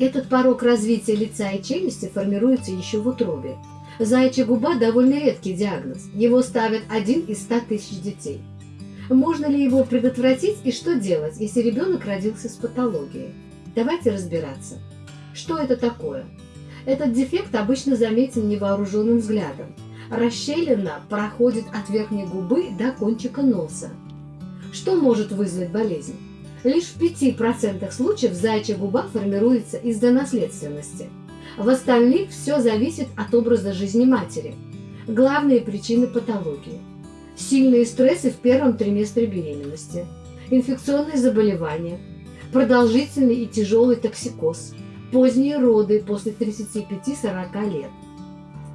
Этот порог развития лица и челюсти формируется еще в утробе. Заячья губа – довольно редкий диагноз. Его ставят один из 100 тысяч детей. Можно ли его предотвратить и что делать, если ребенок родился с патологией? Давайте разбираться. Что это такое? Этот дефект обычно заметен невооруженным взглядом. Расщелина проходит от верхней губы до кончика носа. Что может вызвать болезнь? Лишь в 5% случаев заячья губа формируется из-за наследственности. В остальных все зависит от образа жизни матери. Главные причины патологии. Сильные стрессы в первом триместре беременности, инфекционные заболевания, продолжительный и тяжелый токсикоз, поздние роды после 35-40 лет,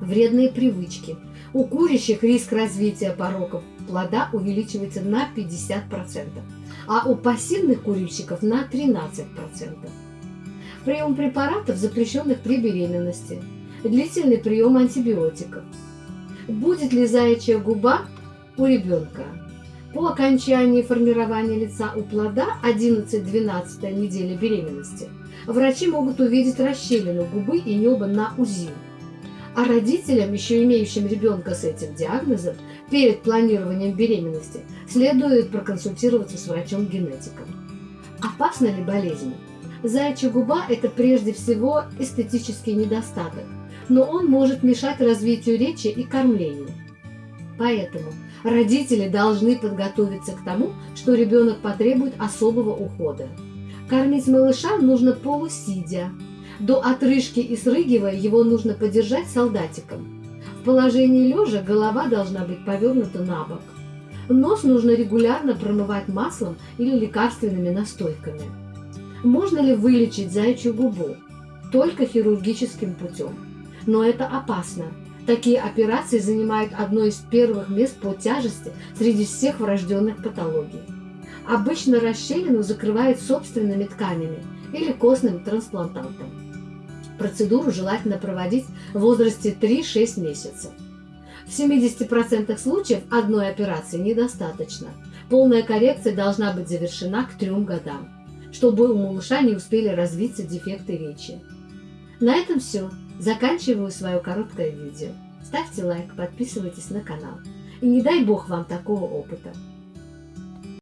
вредные привычки. У курящих риск развития пороков плода увеличивается на 50%, а у пассивных курильщиков на 13%. Прием препаратов, запрещенных при беременности, длительный прием антибиотиков. Будет ли заячья губа у ребенка? По окончании формирования лица у плода 11-12 недели беременности врачи могут увидеть расщелину губы и неба на УЗИ. А родителям, еще имеющим ребенка с этим диагнозом, перед планированием беременности следует проконсультироваться с врачом-генетиком. Опасна ли болезнь? Заячья губа – это прежде всего эстетический недостаток, но он может мешать развитию речи и кормлению. Поэтому родители должны подготовиться к тому, что ребенок потребует особого ухода. Кормить малыша нужно полусидя, до отрыжки и срыгивая его нужно подержать солдатиком. В положении лежа голова должна быть повернута на бок. Нос нужно регулярно промывать маслом или лекарственными настойками. Можно ли вылечить заячью губу? Только хирургическим путем. Но это опасно. Такие операции занимают одно из первых мест по тяжести среди всех врожденных патологий. Обычно расщелину закрывают собственными тканями или костным трансплантантом. Процедуру желательно проводить в возрасте 3-6 месяцев. В 70% случаев одной операции недостаточно. Полная коррекция должна быть завершена к 3 годам, чтобы у малыша не успели развиться дефекты речи. На этом все. Заканчиваю свое короткое видео. Ставьте лайк, подписывайтесь на канал. И не дай бог вам такого опыта.